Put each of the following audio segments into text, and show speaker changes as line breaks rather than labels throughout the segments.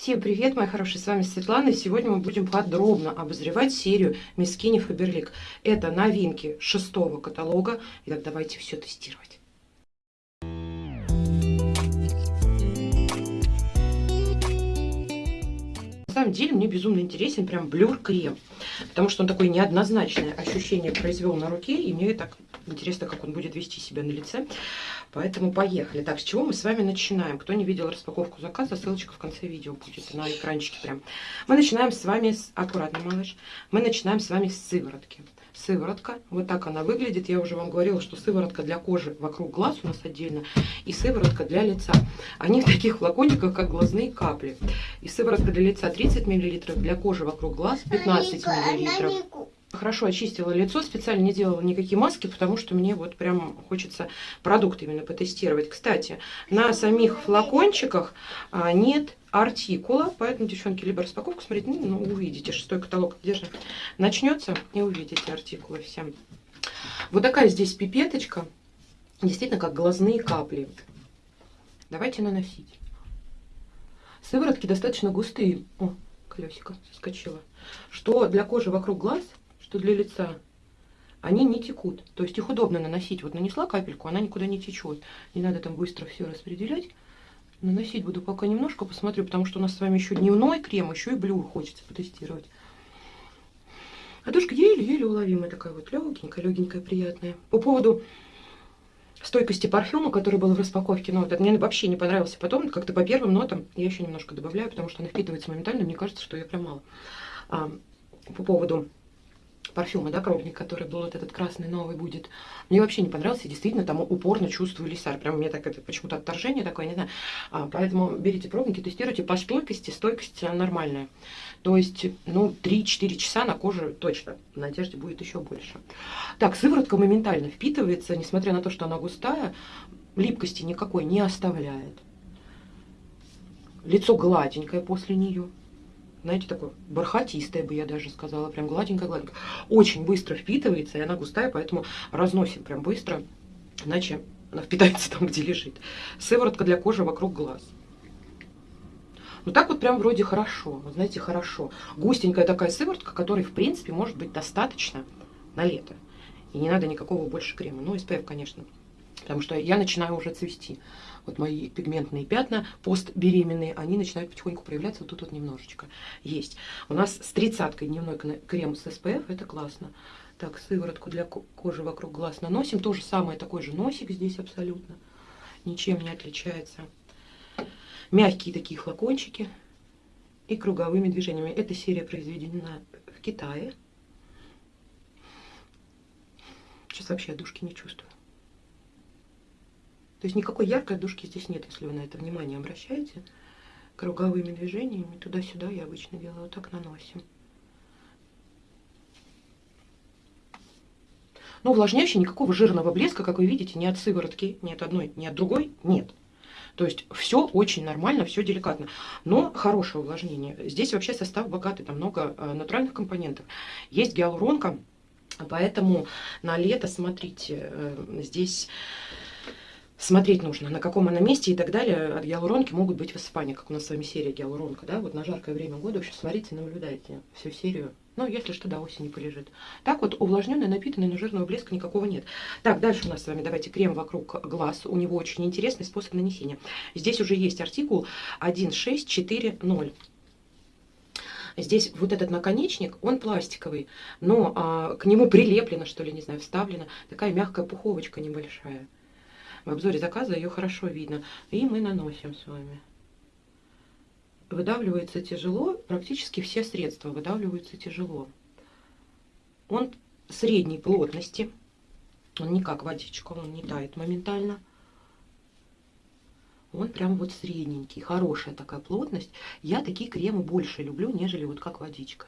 Всем привет, мои хорошие, с вами Светлана, и сегодня мы будем подробно обозревать серию Мискини Фаберлик. Это новинки шестого каталога, итак, давайте все тестировать. Самом деле мне безумно интересен прям блюр-крем, потому что он такое неоднозначное ощущение произвел на руке, и мне так интересно, как он будет вести себя на лице. Поэтому поехали. Так, с чего мы с вами начинаем? Кто не видел распаковку заказа, ссылочка в конце видео будет на экранчике прям. Мы начинаем с вами с... Аккуратно, малыш. Мы начинаем с вами с сыворотки. Сыворотка, вот так она выглядит. Я уже вам говорила, что сыворотка для кожи вокруг глаз у нас отдельно. И сыворотка для лица. Они в таких флакончиках, как глазные капли. И сыворотка для лица 30 мл, для кожи вокруг глаз 15 мл. Хорошо очистила лицо, специально не делала никакие маски, потому что мне вот прям хочется продукт именно потестировать. Кстати, на самих флакончиках а, нет артикула, поэтому, девчонки, либо распаковку смотрите, ну, ну увидите, шестой каталог держи. Начнется и увидите артикулы все. Вот такая здесь пипеточка, действительно как глазные капли. Давайте наносить. Сыворотки достаточно густые. О, колесико соскочило. Что для кожи вокруг глаз что для лица, они не текут. То есть их удобно наносить. Вот нанесла капельку, она никуда не течет. Не надо там быстро все распределять. Наносить буду пока немножко, посмотрю, потому что у нас с вами еще дневной крем, еще и блюр хочется потестировать. А душка еле-еле уловимая такая вот, легенькая, легенькая, приятная. По поводу стойкости парфюма, который был в распаковке, ну, вот, мне вообще не понравился. Потом, как-то по первым нотам, я еще немножко добавляю, потому что она впитывается моментально, мне кажется, что ее прям мало. А, по поводу парфюма, да, пробник, который был вот этот красный новый будет. Мне вообще не понравился, действительно, там упорно чувствую лисар. Прям мне так это почему-то отторжение такое, не знаю. А, поэтому берите пробники, тестируйте по стойкости, стойкость нормальная. То есть, ну, 3-4 часа на коже точно, на одежде будет еще больше. Так, сыворотка моментально впитывается, несмотря на то, что она густая, липкости никакой не оставляет. Лицо гладенькое после нее знаете, такое бархатистое бы я даже сказала, прям гладенькая-гладенькая. Очень быстро впитывается, и она густая, поэтому разносим прям быстро, иначе она впитается там, где лежит. Сыворотка для кожи вокруг глаз. Ну так вот прям вроде хорошо, вот знаете, хорошо. Густенькая такая сыворотка, которой, в принципе, может быть достаточно на лето. И не надо никакого больше крема. Ну, SPF, конечно, потому что я начинаю уже цвести. Вот мои пигментные пятна постбеременные, они начинают потихоньку проявляться. Вот тут вот немножечко есть. У нас с тридцаткой дневной крем с SPF, это классно. Так, сыворотку для кожи вокруг глаз наносим. То же самое, такой же носик здесь абсолютно. Ничем не отличается. Мягкие такие флакончики и круговыми движениями. Эта серия произведена в Китае. Сейчас вообще душки не чувствую. То есть никакой яркой душки здесь нет, если вы на это внимание обращаете. Круговыми движениями туда-сюда я обычно делаю, вот так наносим. Но увлажняющий никакого жирного блеска, как вы видите, ни от сыворотки, ни от одной, ни от другой нет. То есть все очень нормально, все деликатно. Но хорошее увлажнение. Здесь вообще состав богатый, там много э, натуральных компонентов. Есть гиалуронка, поэтому на лето, смотрите, э, здесь смотреть нужно, на каком она месте и так далее. От гиалуронки могут быть высыпания, как у нас с вами серия гиалуронка, да, вот на жаркое время года. Вообще смотрите, наблюдайте всю серию. Ну, если что, до осени полежит. Так вот, увлажненный, напитанный, но жирного блеска никакого нет. Так, дальше у нас с вами, давайте, крем вокруг глаз. У него очень интересный способ нанесения. Здесь уже есть артикул 1640. Здесь вот этот наконечник, он пластиковый, но а, к нему прилеплено, что ли, не знаю, вставлена такая мягкая пуховочка небольшая. В обзоре заказа ее хорошо видно. И мы наносим с вами. Выдавливается тяжело, практически все средства выдавливаются тяжело. Он средней плотности, он не как водичка, он не тает моментально. Он прям вот средненький, хорошая такая плотность. Я такие кремы больше люблю, нежели вот как водичка.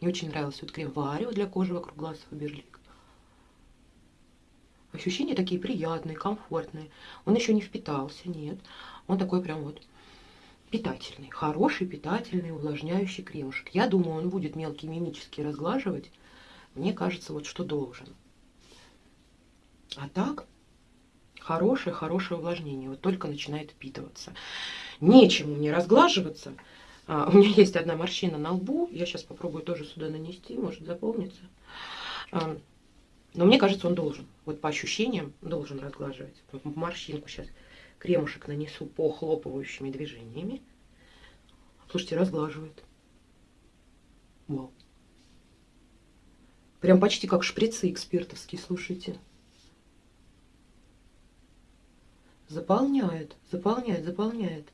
Мне очень нравился вот крем Варио для кожи вокруг глаз Фаберлик. Ощущения такие приятные, комфортные. Он еще не впитался, нет. Он такой прям вот питательный, хороший питательный увлажняющий кремушек. Я думаю, он будет мелкий мимически разглаживать. Мне кажется, вот что должен. А так, хорошее-хорошее увлажнение. Вот только начинает впитываться. Нечему мне разглаживаться. А, у меня есть одна морщина на лбу. Я сейчас попробую тоже сюда нанести, может заполнится. А, но мне кажется, он должен. Вот по ощущениям должен разглаживать. Морщинку сейчас кремушек нанесу по хлопывающими движениями. Слушайте, разглаживает. Вау. Прям почти как шприцы экспертовские, слушайте. Заполняет, заполняет, заполняет.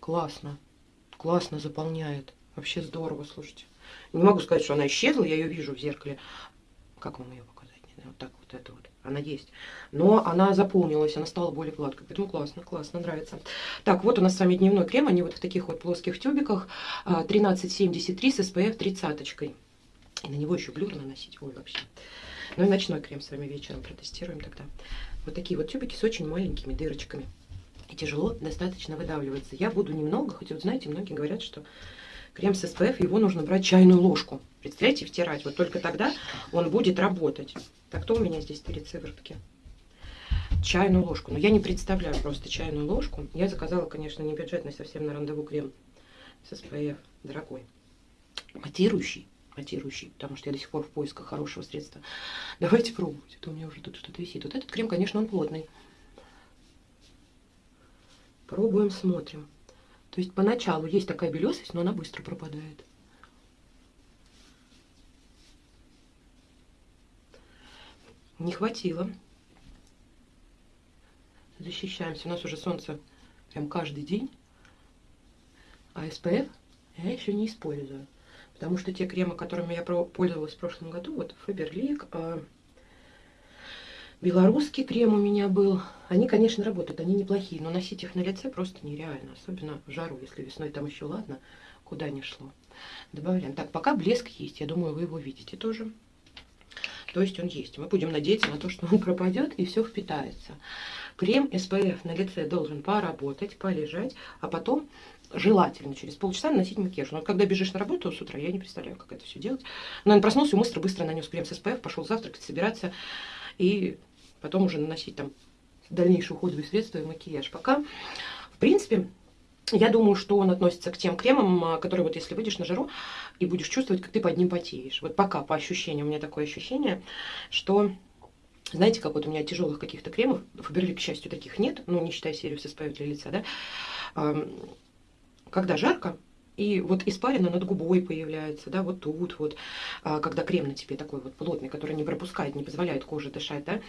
Классно. Классно заполняет. Вообще здорово, слушайте. Не могу сказать, что она исчезла, я ее вижу в зеркале. Как вам ее показать? Вот так вот это вот. Она есть. Но она заполнилась, она стала более гладкой. Поэтому классно, классно, нравится. Так, вот у нас с вами дневной крем. Они вот в таких вот плоских тюбиках. 1373 а, с SPF 30. И на него еще блюр наносить. Ой, вообще. Ну и ночной крем с вами вечером протестируем тогда. Вот такие вот тюбики с очень маленькими дырочками. И тяжело достаточно выдавливается. Я буду немного, хоть вот знаете, многие говорят, что крем с SPF, его нужно брать чайную ложку. Представляете, втирать. Вот только тогда он будет работать. Так, кто у меня здесь перед сыворотки? Чайную ложку. Но я не представляю просто чайную ложку. Я заказала, конечно, не бюджетный совсем на рандеву крем с SPF. Дорогой. Матирующий матирующий, потому что я до сих пор в поисках хорошего средства. Давайте пробовать. Это у меня уже тут что-то висит. Вот этот крем, конечно, он плотный. Пробуем, смотрим. То есть поначалу есть такая белесость, но она быстро пропадает. Не хватило. Защищаемся. У нас уже солнце прям каждый день. А SPF я еще не использую. Потому что те кремы, которыми я пользовалась в прошлом году, вот Фаберлик, а, белорусский крем у меня был, они, конечно, работают, они неплохие, но носить их на лице просто нереально, особенно в жару, если весной там еще ладно, куда не шло. Добавляем. Так, пока блеск есть, я думаю, вы его видите тоже. То есть он есть. Мы будем надеяться на то, что он пропадет и все впитается. Крем SPF на лице должен поработать, полежать, а потом желательно через полчаса наносить макияж. Но когда бежишь на работу с утра, я не представляю, как это все делать. Но он проснулся, быстро быстро нанес крем с SPF, пошел завтракать, собираться и потом уже наносить там дальнейшие уходовые средства и макияж. Пока, в принципе, я думаю, что он относится к тем кремам, а, которые вот если выйдешь на жару и будешь чувствовать, как ты под ним потеешь. Вот пока по ощущениям у меня такое ощущение, что знаете, как вот у меня тяжелых каких-то кремов, Фаберлик, к счастью, таких нет, ну, не считая серию с SPF для лица, да, когда жарко, и вот испарина над губой появляется, да, вот тут вот, а, когда крем на тебе такой вот плотный, который не пропускает, не позволяет коже дышать, да.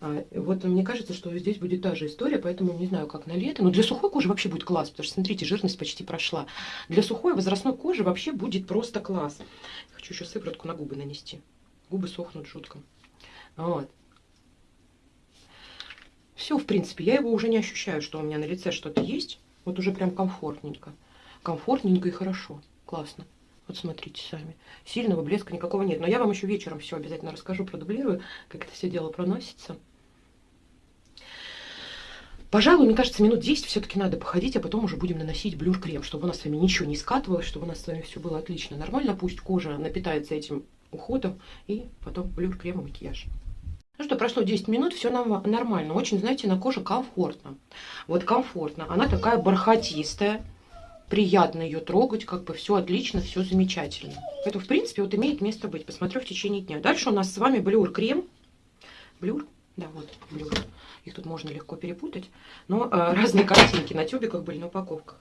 А, вот мне кажется, что здесь будет та же история, поэтому не знаю, как на лето. Но для сухой кожи вообще будет класс, потому что, смотрите, жирность почти прошла. Для сухой возрастной кожи вообще будет просто класс. Хочу еще сыворотку на губы нанести. Губы сохнут жутко. Вот. Все, в принципе, я его уже не ощущаю, что у меня на лице что-то есть. Вот уже прям комфортненько. Комфортненько и хорошо. Классно. Вот смотрите сами. Сильного блеска никакого нет. Но я вам еще вечером все обязательно расскажу, продублирую, как это все дело проносится. Пожалуй, мне кажется, минут 10 все-таки надо походить, а потом уже будем наносить блюр-крем, чтобы у нас с вами ничего не скатывалось, чтобы у нас с вами все было отлично, нормально. Пусть кожа напитается этим уходом, и потом блюр-крем и макияж. Ну что, прошло 10 минут, все нормально. Очень, знаете, на коже комфортно. Вот комфортно. Она такая бархатистая. Приятно ее трогать, как бы все отлично, все замечательно. Это, в принципе, вот имеет место быть. Посмотрю в течение дня. Дальше у нас с вами блюр-крем. Блюр? Да, вот, блюр. Их тут можно легко перепутать. Но э, разные картинки на тюбиках были, на упаковках.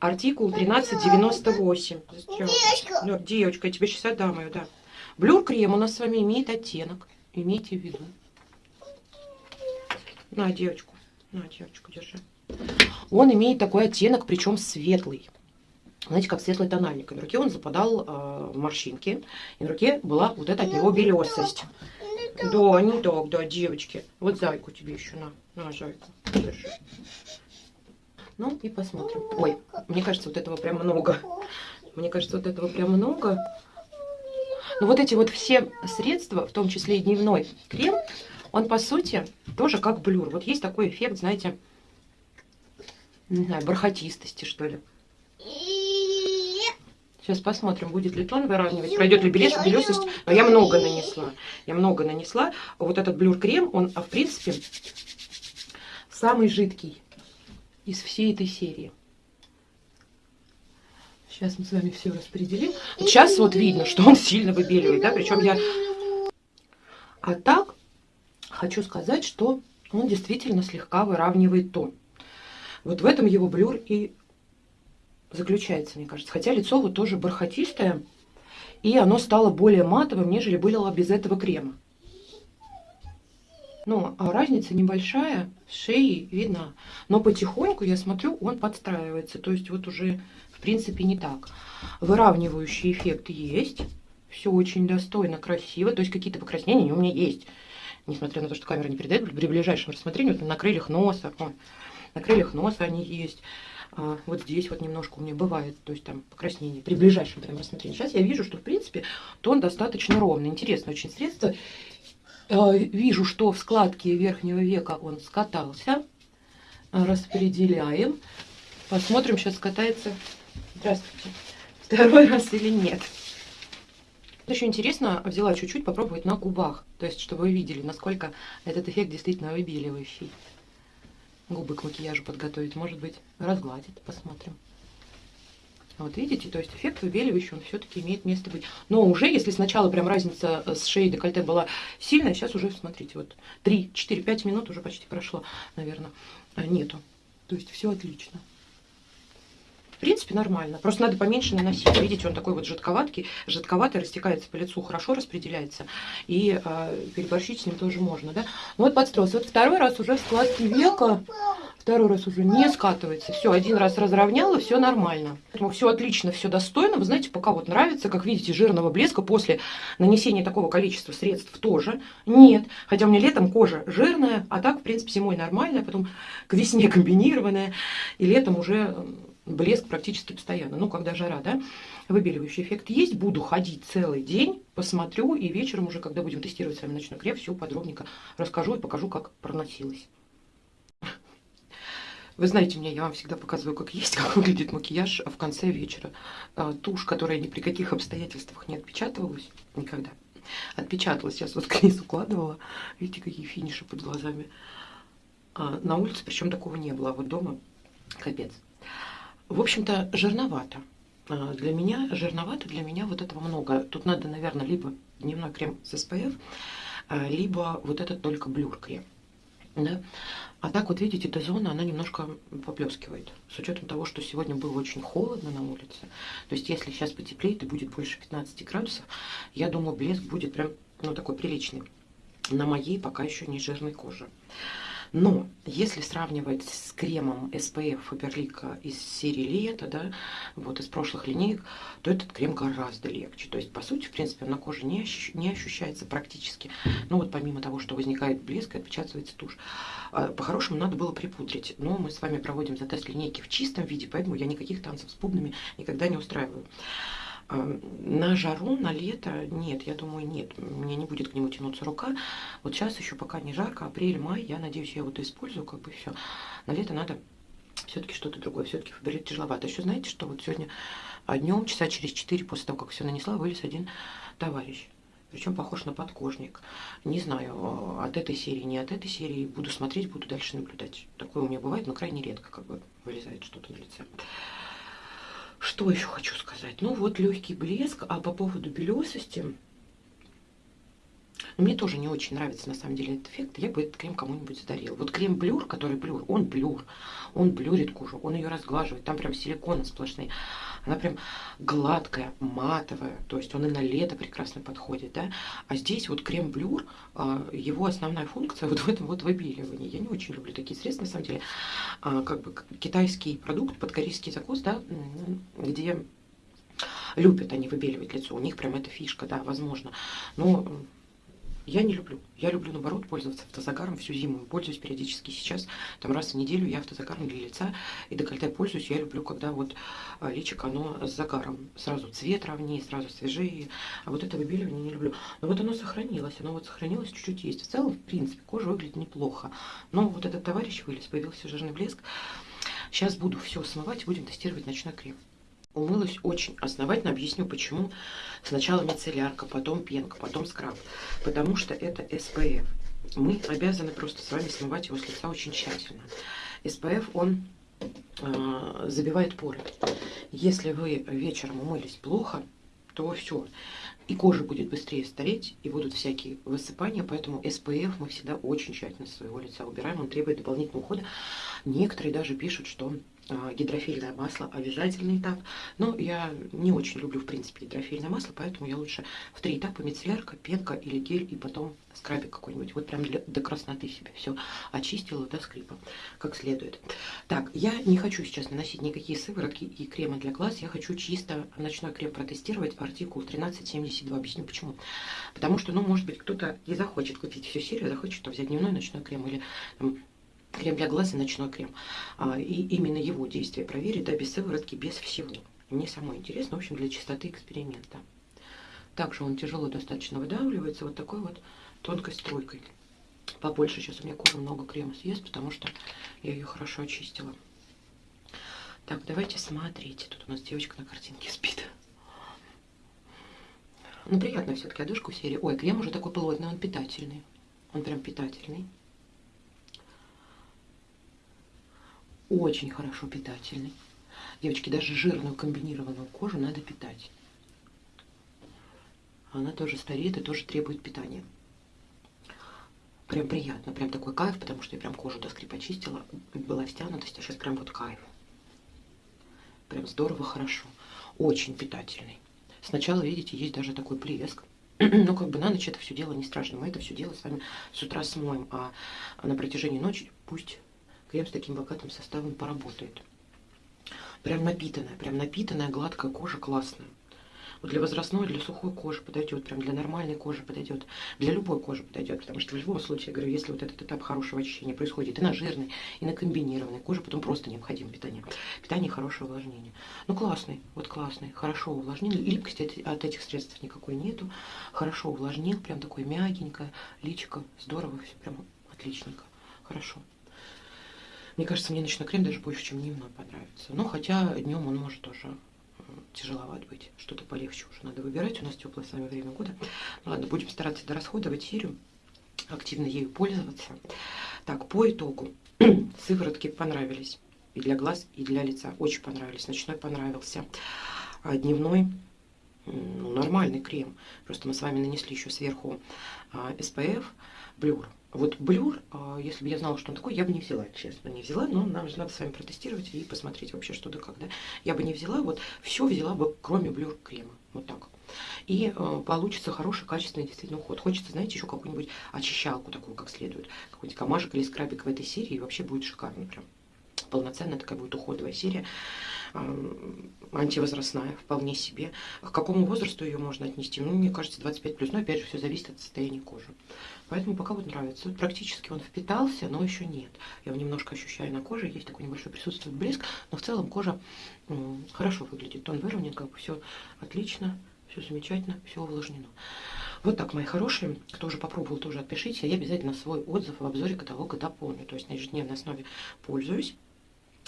Артикул 1398. Девочка. девочка, я тебе сейчас отдам ее, да. Блюр-крем у нас с вами имеет оттенок Имейте в виду. На, девочку. На, девочку, держи. Он имеет такой оттенок, причем светлый. Знаете, как светлый тональник. на руке он западал э, морщинки. И на руке была вот эта от него белесость. Да, не так, да, девочки. Вот зайку тебе еще на. На, зайку. Держи. Ну и посмотрим. Ой, мне кажется, вот этого прям много. Мне кажется, вот этого прям много. Но вот эти вот все средства, в том числе и дневной крем, он по сути тоже как блюр. Вот есть такой эффект, знаете, не знаю, бархатистости, что ли. Сейчас посмотрим, будет ли тон выравнивать, пройдет ли белес, белесость. Но я много нанесла. Я много нанесла. Вот этот блюр-крем, он, а в принципе, самый жидкий из всей этой серии. Сейчас мы с вами все распределим. Вот сейчас вот видно, что он сильно выбеливает, да, причем я... А так, хочу сказать, что он действительно слегка выравнивает тон. Вот в этом его блюр и заключается, мне кажется. Хотя лицо вот тоже бархатистое, и оно стало более матовым, нежели было без этого крема. Ну, а разница небольшая, шеи видно. Но потихоньку, я смотрю, он подстраивается. То есть вот уже, в принципе, не так. Выравнивающий эффект есть. Все очень достойно, красиво. То есть какие-то покраснения у меня есть. Несмотря на то, что камера не передает, при ближайшем рассмотрении, вот на крыльях носа, вон, на крыльях носа они есть. А, вот здесь вот немножко у меня бывает, то есть там покраснение при ближайшем прям рассмотрении. Сейчас я вижу, что в принципе тон достаточно ровный. Интересно очень средство. А, вижу, что в складке верхнего века он скатался. Распределяем. Посмотрим, сейчас скатается. Здравствуйте. Второй раз или нет. Еще интересно, взяла чуть-чуть попробовать на губах. То есть, чтобы вы видели, насколько этот эффект действительно выбеливающий губы к макияжу подготовить, может быть, разгладит, посмотрим. Вот видите, то есть эффект выбеливающий, он все-таки имеет место быть. Но уже, если сначала прям разница с шеей декольте была сильная, сейчас уже, смотрите, вот 3, 4, 5 минут уже почти прошло, наверное, а, нету. То есть все отлично. В принципе, нормально. Просто надо поменьше наносить. Видите, он такой вот жидковатый, жидковатый, растекается по лицу, хорошо распределяется. И э, переборщить с ним тоже можно, да? Ну вот подстроился. Вот второй раз уже в складке века, второй раз уже не скатывается. Все, один раз разровняла, все нормально. Поэтому все отлично, все достойно. Вы знаете, пока вот нравится, как видите, жирного блеска после нанесения такого количества средств тоже нет. Хотя у меня летом кожа жирная, а так, в принципе, зимой нормальная, потом к весне комбинированная. И летом уже блеск практически постоянно. Ну, когда жара, да, выбеливающий эффект есть. Буду ходить целый день, посмотрю, и вечером уже, когда будем тестировать с вами ночной крем, все подробненько расскажу и покажу, как проносилось. Вы знаете меня, я вам всегда показываю, как есть, как выглядит макияж в конце вечера. А, тушь, которая ни при каких обстоятельствах не отпечатывалась никогда. Отпечаталась, сейчас вот к укладывала. Видите, какие финиши под глазами. А на улице, причем такого не было, а вот дома капец. В общем-то, жирновато. А, для меня жирновато, для меня вот этого много. Тут надо, наверное, либо дневной крем с SPF, а, либо вот этот только блюр крем. Да? А так вот видите, эта зона, она немножко поблескивает. С учетом того, что сегодня было очень холодно на улице. То есть если сейчас потеплеет и будет больше 15 градусов, я думаю, блеск будет прям, ну, такой приличный. На моей пока еще не жирной коже. Но если сравнивать с кремом SPF Faberlic из серии лета, да, вот из прошлых линеек, то этот крем гораздо легче. То есть, по сути, в принципе, на коже не, ощущ не ощущается практически. Ну вот помимо того, что возникает блеск и отпечатывается тушь. А, по-хорошему надо было припудрить. Но мы с вами проводим затест линейки в чистом виде, поэтому я никаких танцев с бубнами никогда не устраиваю. На жару, на лето нет, я думаю, нет. Мне не будет к нему тянуться рука. Вот сейчас еще пока не жарко, апрель, май, я надеюсь, я вот использую, как бы все. На лето надо все-таки что-то другое, все-таки фабрилет тяжеловато. Еще знаете, что вот сегодня днем, часа через 4 после того, как все нанесла, вылез один товарищ. Причем похож на подкожник. Не знаю, от этой серии, не от этой серии. Буду смотреть, буду дальше наблюдать. Такое у меня бывает, но крайне редко как бы вылезает что-то на лице. Что еще хочу сказать? Ну вот легкий блеск, а по поводу белесости, ну, мне тоже не очень нравится на самом деле этот эффект. Я бы этот крем кому-нибудь задарила. Вот крем блюр, который блюр, он блюр. Он блюрит кожу, он ее разглаживает. Там прям силиконы сплошные. Она прям гладкая, матовая. То есть он и на лето прекрасно подходит, да. А здесь вот крем блюр, а, его основная функция вот в этом вот выбеливании. Я не очень люблю такие средства, на самом деле. А, как бы китайский продукт под корейский закус, да, где любят они выбеливать лицо. У них прям эта фишка, да, возможно. Но я не люблю. Я люблю, наоборот, пользоваться автозагаром всю зиму. Пользуюсь периодически сейчас. Там раз в неделю я автозагаром для лица и декольте пользуюсь. Я люблю, когда вот а, личико, оно с загаром. Сразу цвет ровнее, сразу свежее. А вот это выбеливание не люблю. Но вот оно сохранилось. Оно вот сохранилось чуть-чуть есть. В целом, в принципе, кожа выглядит неплохо. Но вот этот товарищ вылез, появился жирный блеск. Сейчас буду все смывать, будем тестировать ночной крем умылась очень основательно. Объясню, почему. Сначала мицеллярка, потом пенка, потом скраб. Потому что это SPF. Мы обязаны просто с вами смывать его с лица очень тщательно. SPF, он э, забивает поры. Если вы вечером умылись плохо, то все. И кожа будет быстрее стареть, и будут всякие высыпания, поэтому SPF мы всегда очень тщательно со своего лица убираем, он требует дополнительного ухода. Некоторые даже пишут, что а, гидрофильное масло обязательный этап. Но я не очень люблю, в принципе, гидрофильное масло, поэтому я лучше в три этапа мицеллярка, пенка или гель, и потом скрабик какой-нибудь. Вот прям для, до красноты себе все очистила до скрипа, как следует. Так, я не хочу сейчас наносить никакие сыворотки и кремы для глаз. Я хочу чисто ночной крем протестировать, артикул 1372. Объясню почему. Потому что, ну, может быть, кто-то не захочет купить всю серию, захочет взять дневной ночной крем или там, крем для глаз и ночной крем. А, и именно его действие проверить, да, без сыворотки, без всего. Мне самое интересно, в общем, для чистоты эксперимента. Также он тяжело достаточно выдавливается вот такой вот тонкой струйкой. Побольше сейчас у меня кожа много крема съест, потому что я ее хорошо очистила. Так, давайте смотреть. Тут у нас девочка на картинке спит. Ну, приятно все-таки одежку серии. Ой, крем уже такой плотный, он питательный. Он прям питательный. Очень хорошо питательный. Девочки, даже жирную комбинированную кожу надо питать. Она тоже стареет и тоже требует питания. Прям приятно, прям такой кайф, потому что я прям кожу до скрипа чистила, была стянутость, а сейчас прям вот кайф. Прям здорово, хорошо. Очень питательный. Сначала, видите, есть даже такой плеск. Но как бы на ночь это все дело не страшно. Мы это все дело с вами с утра смоем, а на протяжении ночи пусть крем с таким богатым составом поработает. Прям напитанная, прям напитанная, гладкая кожа, классная. Вот для возрастной, для сухой кожи подойдет, прям для нормальной кожи подойдет, для любой кожи подойдет, потому что в любом случае, я говорю, если вот этот этап хорошего очищения происходит и на жирной, и на комбинированной коже, потом просто необходимо питание. Питание хорошее увлажнение. Ну, классный, вот классный, хорошо увлажнил, липкости от этих средств никакой нету, хорошо увлажнил, прям такой мягенькое, личико, здорово, все прям отличненько, хорошо. Мне кажется, мне ночной крем даже больше, чем дневной понравится. Но хотя днем он может тоже тяжеловат быть. Что-то полегче уже надо выбирать. У нас теплое с вами время года. Ну, ладно, будем стараться дорасходовать серию, активно ею пользоваться. Так, по итогу сыворотки понравились. И для глаз, и для лица. Очень понравились. Ночной понравился. А дневной ну, нормальный крем. Просто мы с вами нанесли еще сверху а, SPF, блюр. Вот блюр, а, если бы я знала, что он такой, я бы не взяла, честно, не взяла, но нам же надо с вами протестировать и посмотреть вообще, что да когда. Я бы не взяла, вот все взяла бы, кроме блюр крема, вот так. И э, получится хороший, качественный действительно уход. Хочется, знаете, еще какую-нибудь очищалку такую, как следует. Какой-нибудь камашек или скрабик в этой серии, и вообще будет шикарно прям полноценная такая будет уходовая серия, антивозрастная, вполне себе. К какому возрасту ее можно отнести? Ну, мне кажется, 25 плюс, но опять же все зависит от состояния кожи. Поэтому пока вот нравится. Практически он впитался, но еще нет. Я его немножко ощущаю на коже, есть такой небольшой присутствует блеск, но в целом кожа хорошо выглядит. Тон выровнен, как бы все отлично, все замечательно, все увлажнено. Вот так, мои хорошие. Кто уже попробовал, тоже отпишите. Я обязательно свой отзыв в обзоре каталога дополню. То есть на ежедневной основе пользуюсь.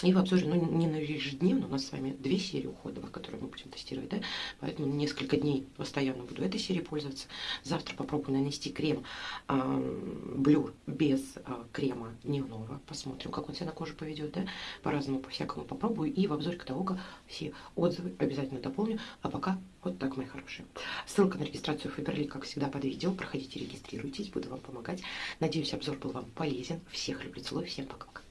И в обзоре, ну, не на ежедневно, у нас с вами две серии уходовых, которые мы будем тестировать, да, поэтому несколько дней постоянно буду этой серией пользоваться. Завтра попробую нанести крем э, блюр без э, крема дневного, посмотрим, как он себя на коже поведет, да, по-разному, по-всякому попробую, и в обзоре каталога все отзывы обязательно дополню, а пока вот так, мои хорошие. Ссылка на регистрацию Фаберли, как всегда, под видео, проходите, регистрируйтесь, буду вам помогать. Надеюсь, обзор был вам полезен, всех люблю, целую, всем пока-пока.